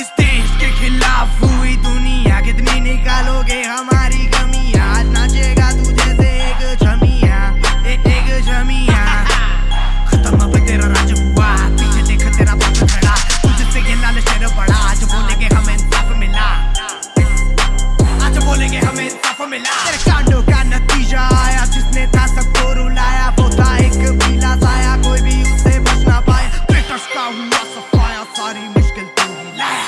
इस देश के खिलाफ हुई दुनिया कितनी निकालोगे हम? इंसाफ मिला तेरे कांडों का नतीजा आया जिसने था सबको रुलाया। वो था एक पीला साया कोई भी उससे बच ना पाया। का हुआ सफाया सारी मुश्किल तू ही लाया।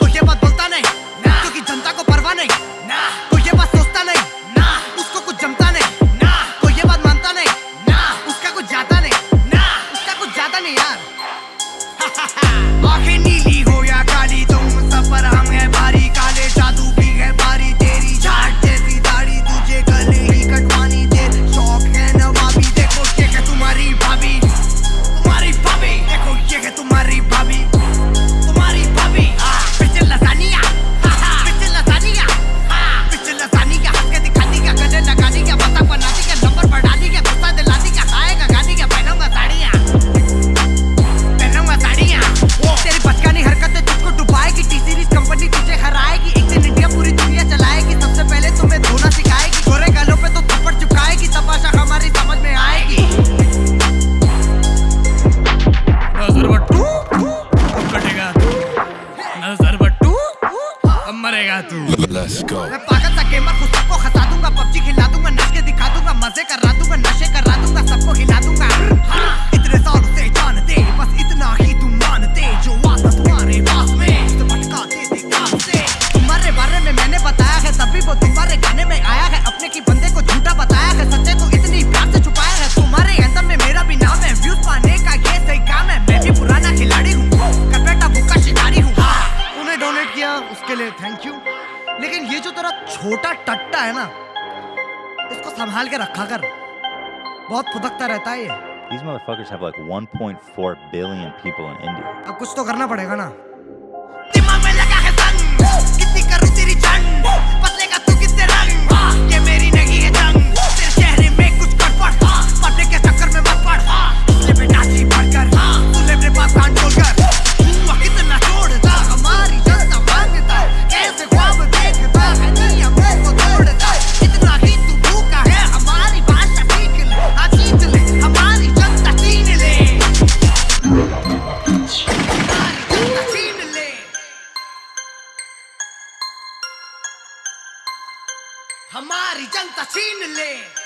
तो ये बात बोलता नहीं क्योंकि जनता को परवाह नहीं। Let's go. मैं पागल सा गेमर खुद सबको खसा दूँगा पबजी खिला दूँगा नाच के दिखा दूँगा मज़े करा दूँगा नशे करा दूँगा सबको हिला दूँगा। हाँ, इतने सालों से जानते बस इतना ही तुम मानते जो आता तुम्हारे पास में उसे भटका देते काम से। तुम्हारे बारे में मैंने बताया है तभी वो तुम्हारे गाने में आया है अपने की बंदे को झूठा बताया है सच्चे को इतनी प्यार से छुपाया है। तुम्हारे एंथम में मेरा भी नाम है व्यूज़ पाने का ये सही काम है मैं भी पुराना खिलाड़ी हूँ बेटा भूखा शिकारी हूँ। तूने डोनेट किया उसके लिए थैंक यू लेकिन ये जो तेरा छोटा टट्टा है ना इसको संभाल के रखा कर। बहुत फुदकता रहता है ये। These motherfuckers have like 1.4 billion people in India. अब कुछ तो करना पड़ेगा ना। हमारी जनता छीन ले।